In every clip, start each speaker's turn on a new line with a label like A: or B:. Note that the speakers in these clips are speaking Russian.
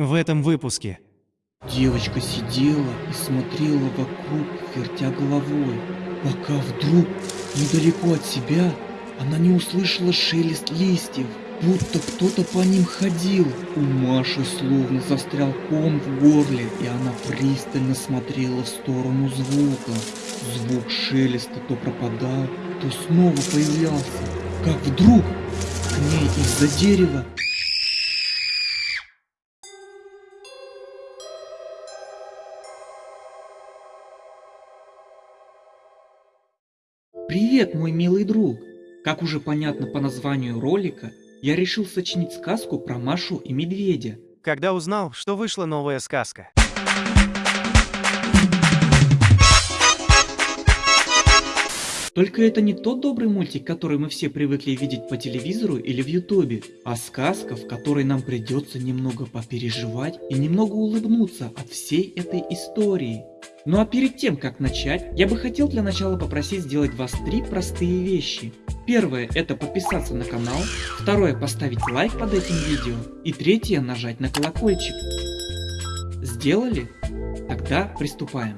A: в этом выпуске.
B: Девочка сидела и смотрела вокруг, вертя головой, пока вдруг, недалеко от себя, она не услышала шелест листьев, будто кто-то по ним ходил. У Маши словно застрял ком в горле, и она пристально смотрела в сторону звука. Звук шелеста то пропадал, то снова появлялся. Как вдруг к ней из-за дерева Привет, мой милый друг! Как уже понятно по названию ролика, я решил сочинить сказку про Машу и Медведя.
A: Когда узнал, что вышла новая сказка.
B: Только это не тот добрый мультик, который мы все привыкли видеть по телевизору или в ютубе, а сказка, в которой нам придется немного попереживать и немного улыбнуться от всей этой истории. Ну а перед тем, как начать, я бы хотел для начала попросить сделать вас три простые вещи. Первое – это подписаться на канал, второе – поставить лайк под этим видео, и третье – нажать на колокольчик. Сделали? Тогда приступаем.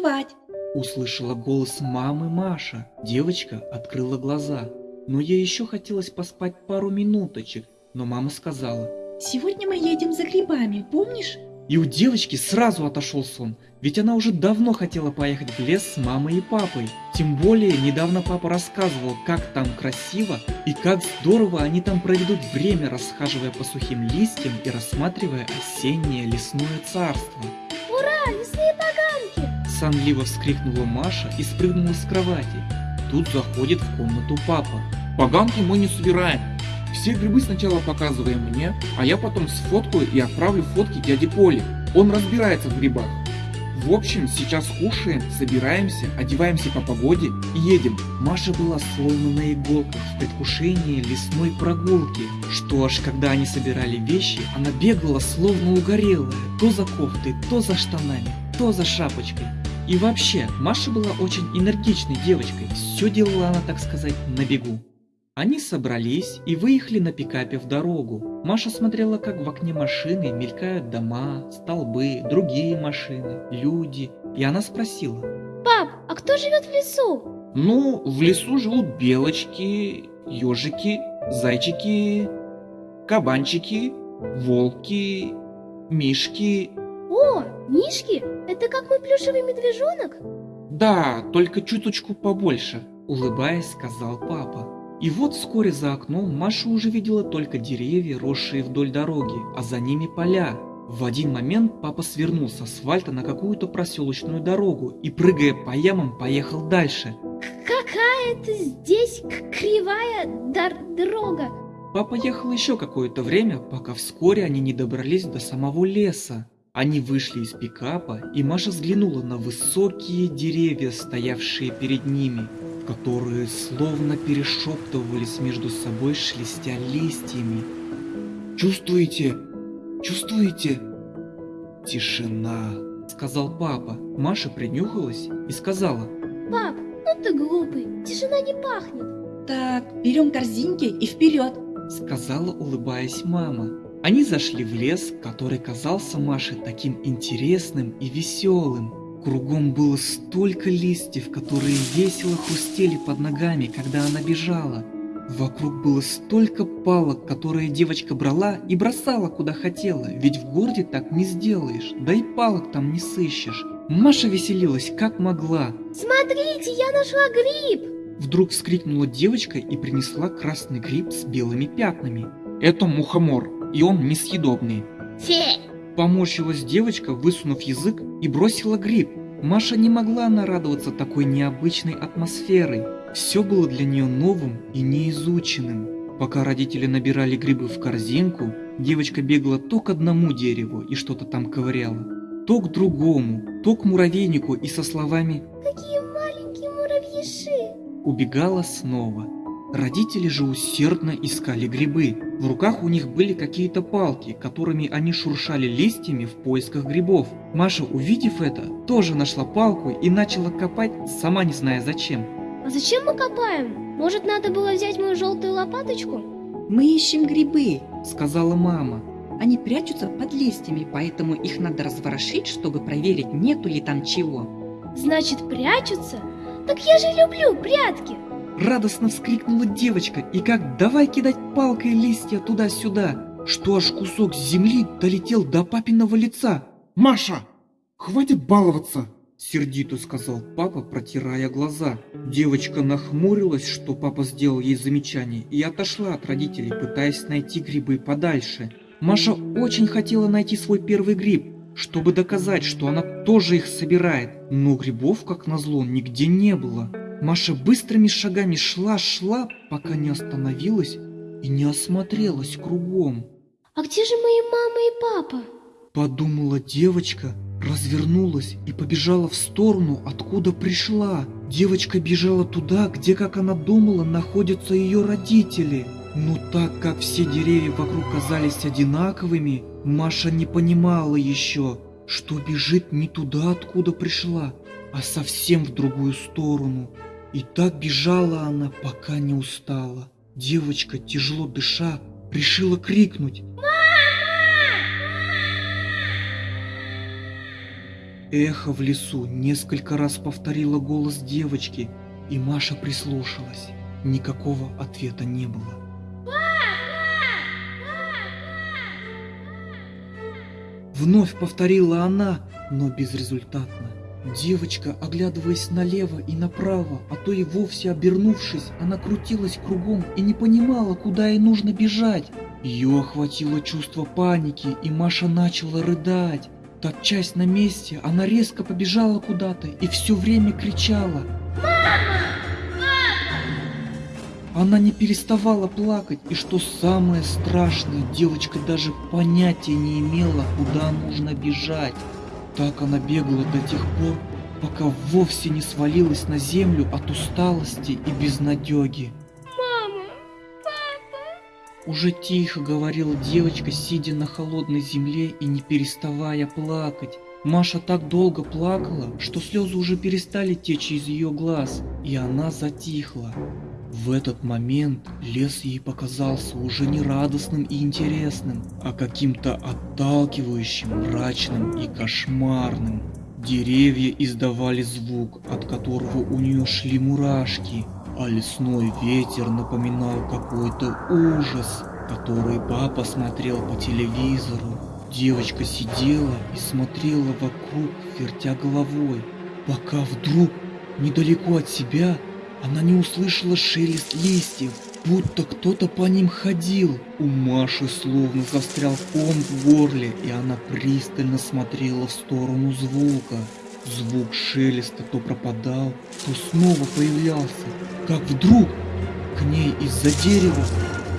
C: Пора вставать.
B: Услышала голос мамы Маша. Девочка открыла глаза. Но ей еще хотелось поспать пару минуточек, но мама сказала.
C: Сегодня мы едем за грибами, помнишь?
B: И у девочки сразу отошел сон, ведь она уже давно хотела поехать в лес с мамой и папой. Тем более, недавно папа рассказывал, как там красиво и как здорово они там проведут время, расхаживая по сухим листьям и рассматривая осеннее лесное царство.
D: Ура, лесные поганки!
B: Сонливо вскрикнула Маша и спрыгнула с кровати. Тут заходит в комнату папа.
E: Поганки мы не собираем. Все грибы сначала показываем мне, а я потом сфоткаю и отправлю фотки дяде Поле. Он разбирается в грибах. В общем, сейчас кушаем, собираемся, одеваемся по погоде и едем.
B: Маша была словно на иголках в предвкушении лесной прогулки, что аж когда они собирали вещи, она бегала словно угорелая, то за кофтой, то за штанами, то за шапочкой. И вообще, Маша была очень энергичной девочкой, все делала она, так сказать, на бегу. Они собрались и выехали на пикапе в дорогу. Маша смотрела, как в окне машины мелькают дома, столбы, другие машины, люди. И она спросила.
D: Пап, а кто живет в лесу?
E: Ну, в лесу живут белочки, ежики, зайчики, кабанчики, волки, мишки.
D: О, мишки? Это как мой плюшевый медвежонок?
E: Да, только чуточку побольше.
B: Улыбаясь, сказал папа. И вот вскоре за окном Маша уже видела только деревья, росшие вдоль дороги, а за ними поля. В один момент папа свернул с асфальта на какую-то проселочную дорогу и, прыгая по ямам, поехал дальше.
D: Какая-то здесь кривая дорога.
B: Папа ехал еще какое-то время, пока вскоре они не добрались до самого леса. Они вышли из пикапа, и Маша взглянула на высокие деревья, стоявшие перед ними, которые словно перешептывались между собой, шелестя листьями. «Чувствуете? Чувствуете?» «Тишина», — сказал папа. Маша принюхалась и сказала.
D: Пап, ну ты глупый, тишина не пахнет.
C: Так, берем корзинки и вперед.
B: Сказала, улыбаясь мама. Они зашли в лес, который казался Маше таким интересным и веселым. Кругом было столько листьев, которые весело хрустели под ногами, когда она бежала. Вокруг было столько палок, которые девочка брала и бросала куда хотела, ведь в городе так не сделаешь, да и палок там не сыщешь. Маша веселилась как могла.
D: Смотрите, я нашла гриб!
B: Вдруг вскрикнула девочка и принесла красный гриб с белыми пятнами.
E: Это мухомор, и он несъедобный.
D: Фе!
B: Поморщилась девочка, высунув язык, и бросила гриб. Маша не могла нарадоваться такой необычной атмосферой. Все было для нее новым и неизученным. Пока родители набирали грибы в корзинку, девочка бегала то к одному дереву и что-то там ковыряла, то к другому, то к муравейнику и со словами
D: Какие маленькие муравьиши!
B: убегала снова. Родители же усердно искали грибы. В руках у них были какие-то палки, которыми они шуршали листьями в поисках грибов. Маша, увидев это, тоже нашла палку и начала копать, сама не зная зачем.
D: А зачем мы копаем? Может, надо было взять мою желтую лопаточку?
C: Мы ищем грибы.
B: Сказала мама.
C: Они прячутся под листьями, поэтому их надо разворошить, чтобы проверить, нету ли там чего.
D: Значит, прячутся? Так я же люблю прятки.
B: Радостно вскрикнула девочка и как давай кидать палкой листья туда-сюда, что аж кусок земли долетел до папиного лица.
E: Маша, хватит баловаться.
B: Сердито сказал папа, протирая глаза. Девочка нахмурилась, что папа сделал ей замечание, и отошла от родителей, пытаясь найти грибы подальше. Маша очень хотела найти свой первый гриб, чтобы доказать, что она тоже их собирает. Но грибов, как назло, нигде не было. Маша быстрыми шагами шла-шла, пока не остановилась и не осмотрелась кругом.
D: А где же мои мама и папа?
B: Подумала девочка, развернулась и побежала в сторону, откуда пришла. Девочка бежала туда, где, как она думала, находятся ее родители. Но так как все деревья вокруг казались одинаковыми, Маша не понимала еще, что бежит не туда, откуда пришла, а совсем в другую сторону. И так бежала она, пока не устала. Девочка, тяжело дыша, решила крикнуть. Эхо в лесу несколько раз повторило голос девочки, и Маша прислушалась. Никакого ответа не было. Вновь повторила она, но безрезультатно. Девочка, оглядываясь налево и направо, а то и вовсе обернувшись, она крутилась кругом и не понимала, куда ей нужно бежать. Ее охватило чувство паники, и Маша начала рыдать. Топчась на месте, она резко побежала куда-то и все время кричала. Она не переставала плакать, и что самое страшное, девочка даже понятия не имела, куда нужно бежать. Так она бегала до тех пор, пока вовсе не свалилась на землю от усталости и безнадеги.
D: Мама, папа.
B: Уже тихо говорила девочка, сидя на холодной земле и не переставая плакать. Маша так долго плакала, что слезы уже перестали течь из ее глаз, и она затихла. В этот момент лес ей показался уже не радостным и интересным, а каким-то отталкивающим, мрачным и кошмарным. Деревья издавали звук, от которого у нее шли мурашки, а лесной ветер напоминал какой-то ужас, который папа смотрел по телевизору. Девочка сидела и смотрела вокруг, вертя головой, пока вдруг, недалеко от себя, она не услышала шелест листьев, будто кто-то по ним ходил. У Маши словно застрял ком в горле, и она пристально смотрела в сторону звука. Звук шелеста то пропадал, то снова появлялся. Как вдруг к ней из-за дерева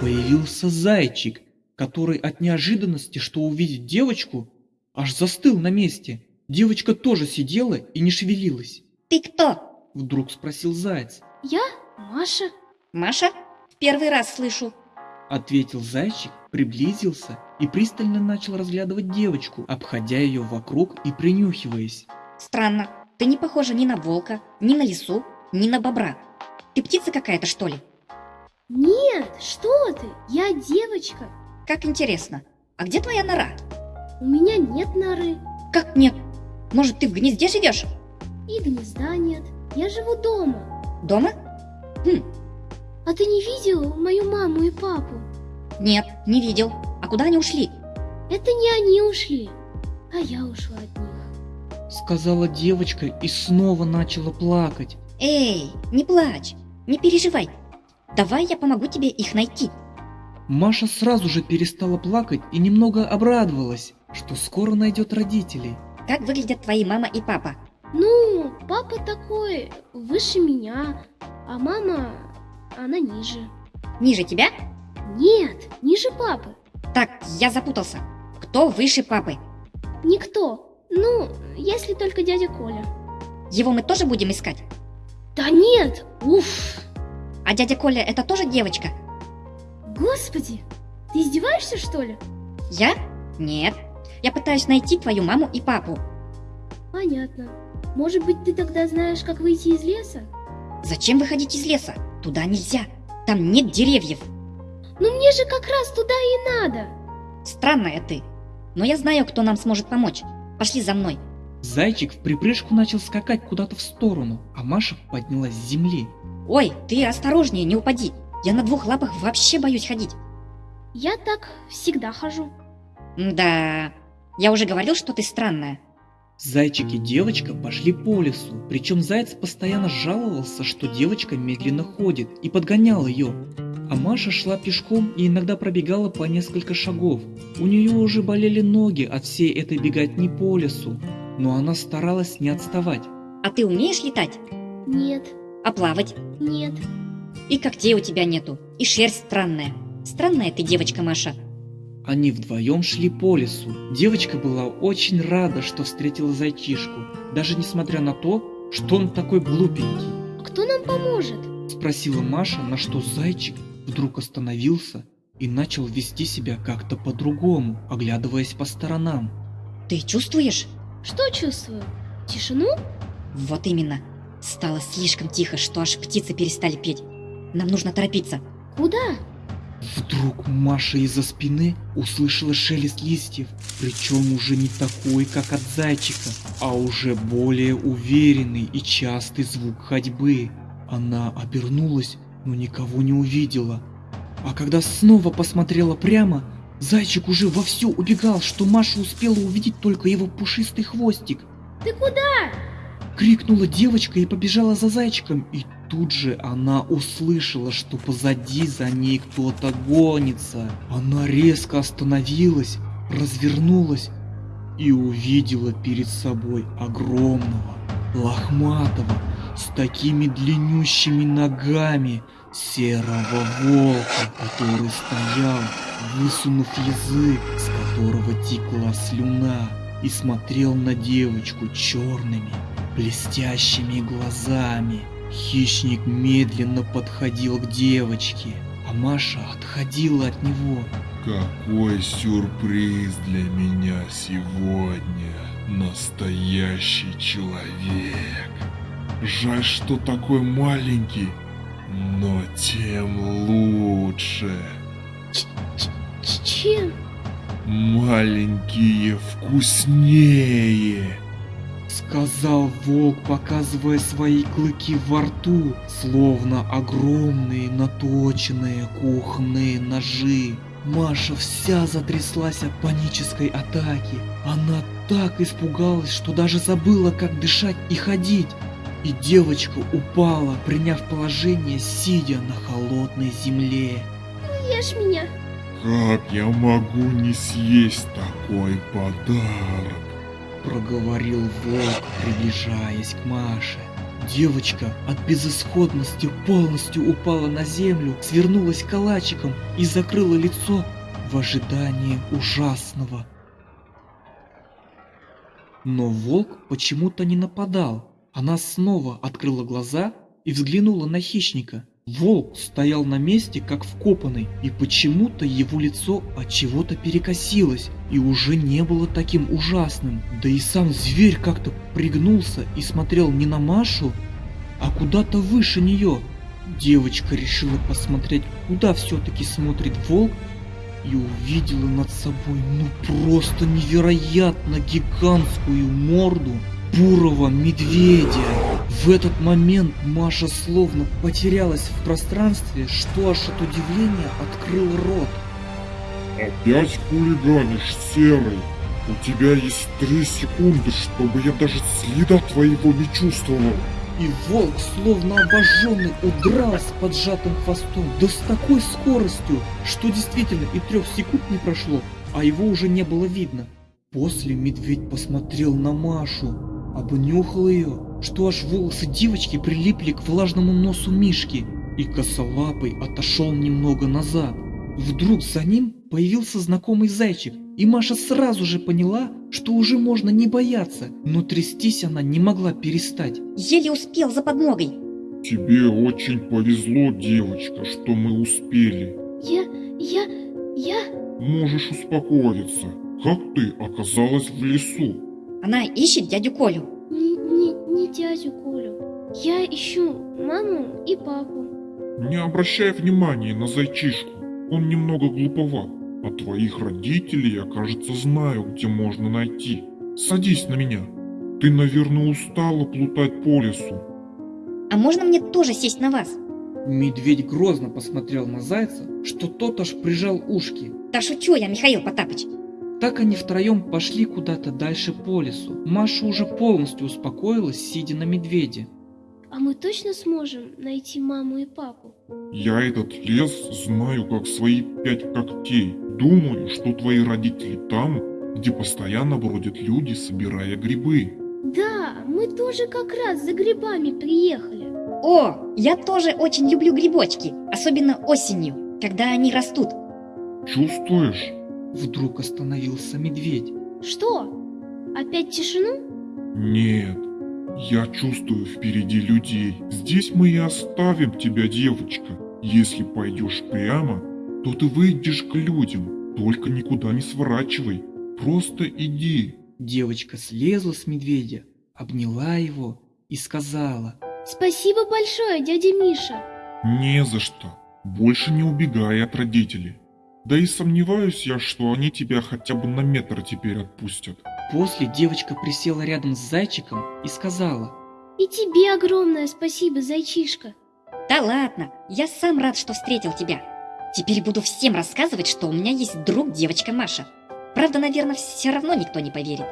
B: появился зайчик, который от неожиданности, что увидит девочку, аж застыл на месте. Девочка тоже сидела и не шевелилась.
C: Ты кто?
B: Вдруг спросил заяц.
D: Я Маша.
C: Маша? В первый раз слышу.
B: Ответил зайчик, приблизился и пристально начал разглядывать девочку, обходя ее вокруг и принюхиваясь.
F: Странно. Ты не похожа ни на волка, ни на лису, ни на бобра. Ты птица какая-то, что ли?
D: Нет, что ты? Я девочка.
F: Как интересно. А где твоя нора?
D: У меня нет норы.
F: Как нет? Может, ты в гнезде живешь?
D: И гнезда нет. Я живу дома.
F: Дома? Хм,
D: А ты не видел мою маму и папу?
F: нет, не видел. А куда они ушли?
D: Это не они ушли, а я ушла от них.
B: Сказала девочка и снова начала плакать.
F: Эй, не плачь, не переживай. Давай я помогу тебе их найти.
B: Маша сразу же перестала плакать и немного обрадовалась, что скоро найдет родителей.
F: Как выглядят твои мама и папа?
D: Ну, папа такой выше меня, а мама, она ниже.
F: Ниже тебя?
D: Нет, ниже папы.
F: Так, я запутался. Кто выше папы?
D: Никто. Ну, если только дядя Коля.
F: Его мы тоже будем искать?
D: Да нет, уф.
F: А дядя Коля это тоже девочка?
D: Господи, ты издеваешься, что ли?
F: Я? Нет. Я пытаюсь найти твою маму и папу.
D: Понятно. Может быть, ты тогда знаешь, как выйти из леса?
F: Зачем выходить из леса? Туда нельзя. Там нет деревьев.
D: Ну мне же как раз туда и надо.
F: Странная ты. Но я знаю, кто нам сможет помочь. Пошли за мной.
B: Зайчик в припрыжку начал скакать куда-то в сторону, а Маша поднялась с земли.
F: Ой, ты осторожнее, не упади. Я на двух лапах вообще боюсь ходить.
D: Я так всегда хожу.
F: Да, я уже говорил, что ты странная.
B: Зайчик и девочка пошли по лесу, причем заяц постоянно жаловался, что девочка медленно ходит, и подгонял ее. А Маша шла пешком и иногда пробегала по несколько шагов. У нее уже болели ноги от всей этой беготни по лесу, но она старалась не отставать.
F: А ты умеешь летать?
D: Нет,
F: А плавать?
D: нет.
F: И когтей у тебя нету. И шерсть странная. Странная ты девочка, Маша.
B: Они вдвоем шли по лесу. Девочка была очень рада, что встретила зайчишку, даже несмотря на то, что он такой глупенький.
D: А кто нам поможет?
B: Спросила Маша, на что зайчик вдруг остановился и начал вести себя как-то по-другому, оглядываясь по сторонам.
F: Ты чувствуешь?
D: Что чувствую? Тишину?
F: Вот именно. Стало слишком тихо, что аж птицы перестали петь. Нам нужно торопиться.
D: Куда?
B: Вдруг Маша из-за спины услышала шелест листьев, причем уже не такой, как от зайчика, а уже более уверенный и частый звук ходьбы. Она обернулась, но никого не увидела. А когда снова посмотрела прямо, зайчик уже вовсю убегал, что Маша успела увидеть только его пушистый хвостик.
D: Ты куда?
B: Крикнула девочка и побежала за зайчиком, и тут же она услышала, что позади за ней кто-то гонится. Она резко остановилась, развернулась и увидела перед собой огромного, лохматого, с такими длиннющими ногами серого волка, который стоял, высунув язык, с которого текла слюна, и смотрел на девочку черными, блестящими глазами. Хищник медленно подходил к девочке, а Маша отходила от него.
G: Какой сюрприз для меня сегодня. Настоящий человек. Жаль, что такой маленький, но тем лучше.
D: Ч- Чем?
G: Маленькие вкуснее.
B: Сказал волк, показывая свои клыки во рту, словно огромные наточенные кухонные ножи. Маша вся затряслась от панической атаки. Она так испугалась, что даже забыла, как дышать и ходить. И девочка упала, приняв положение, сидя на холодной земле.
D: Ешь меня.
G: Как я могу не съесть такой подарок?
B: Проговорил волк, приближаясь к Маше. Девочка от безысходности полностью упала на землю, свернулась калачиком и закрыла лицо в ожидании ужасного. Но волк почему-то не нападал. Она снова открыла глаза и взглянула на хищника. Волк стоял на месте, как вкопанный, и почему-то его лицо от чего-то перекосилось и уже не было таким ужасным. Да и сам зверь как-то пригнулся и смотрел не на Машу, а куда-то выше нее. Девочка решила посмотреть, куда все-таки смотрит волк, и увидела над собой ну просто невероятно гигантскую морду бурого медведя. В этот момент Маша словно потерялась в пространстве, что аж от удивления открыл рот.
G: Опять хулиганишь, Серый? У тебя есть три секунды, чтобы я даже следа твоего не чувствовал.
B: И волк, словно обожженный, удрал с поджатым хвостом, да с такой скоростью, что действительно и трех секунд не прошло, а его уже не было видно. После медведь посмотрел на Машу, обнюхал ее, что аж волосы девочки прилипли к влажному носу Мишки, и косолапый отошел немного назад. Вдруг за ним появился знакомый зайчик, и Маша сразу же поняла, что уже можно не бояться, но трястись она не могла перестать.
F: Еле успел за подмогой.
G: Тебе очень повезло, девочка, что мы успели.
D: Я, я, я...
G: Можешь успокоиться. Как ты оказалась в лесу?
F: Она ищет дядю Колю.
D: Дядю Колю. Я ищу маму и папу.
G: Не обращай внимания на зайчишку. Он немного глуповат. А твоих родителей я, кажется, знаю, где можно найти. Садись на меня. Ты, наверное, устала плутать по лесу.
F: А можно мне тоже сесть на вас?
B: Медведь грозно посмотрел на зайца, что тот аж прижал ушки.
F: Да шучу я, Михаил Потапыч.
B: Так они втроем пошли куда-то дальше по лесу. Маша уже полностью успокоилась, сидя на медведе.
D: А мы точно сможем найти маму и папу?
G: Я этот лес знаю как свои пять когтей. Думаю, что твои родители там, где постоянно бродят люди, собирая грибы.
D: Да, мы тоже как раз за грибами приехали.
F: О, я тоже очень люблю грибочки, особенно осенью, когда они растут.
G: Чувствуешь?
B: Вдруг остановился медведь.
D: Что? Опять тишину?
G: Нет. Я чувствую впереди людей. Здесь мы и оставим тебя, девочка. Если пойдешь прямо, то ты выйдешь к людям. Только никуда не сворачивай. Просто иди.
B: Девочка слезла с медведя, обняла его и сказала.
D: Спасибо большое, дядя Миша.
G: Не за что. Больше не убегай от родителей. Да и сомневаюсь я, что они тебя хотя бы на метр теперь отпустят.
B: После девочка присела рядом с зайчиком и сказала.
D: И тебе огромное спасибо, зайчишка.
F: Да ладно, я сам рад, что встретил тебя. Теперь буду всем рассказывать, что у меня есть друг девочка Маша. Правда, наверное, все равно никто не поверит.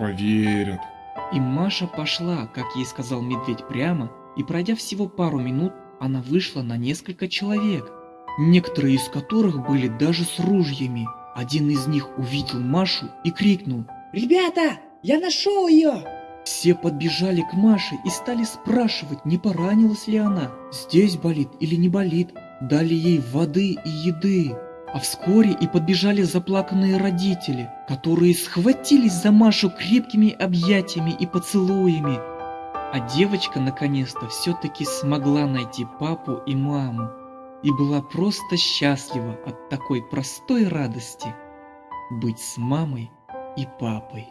G: Поверят.
B: И Маша пошла, как ей сказал медведь прямо, и пройдя всего пару минут, она вышла на несколько человек, некоторые из которых были даже с ружьями. Один из них увидел Машу и крикнул.
H: Ребята, я нашел ее!
B: Все подбежали к Маше и стали спрашивать, не поранилась ли она, здесь болит или не болит. Дали ей воды и еды. А вскоре и подбежали заплаканные родители, которые схватились за Машу крепкими объятиями и поцелуями. А девочка наконец-то все-таки смогла найти папу и маму и была просто счастлива от такой простой радости быть с мамой и папой.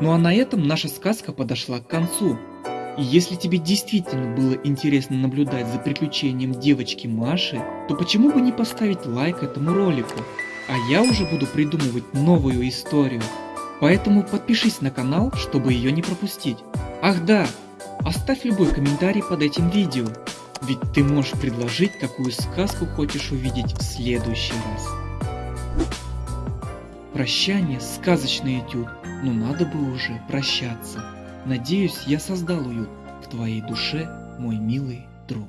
B: Ну а на этом наша сказка подошла к концу. И если тебе действительно было интересно наблюдать за приключением девочки Маши, то почему бы не поставить лайк этому ролику? А я уже буду придумывать новую историю. Поэтому подпишись на канал, чтобы ее не пропустить. Ах да, оставь любой комментарий под этим видео, ведь ты можешь предложить, какую сказку хочешь увидеть в следующий раз. Прощание, сказочный этюд, но надо бы уже прощаться. Надеюсь, я создал уют в твоей душе, мой милый друг.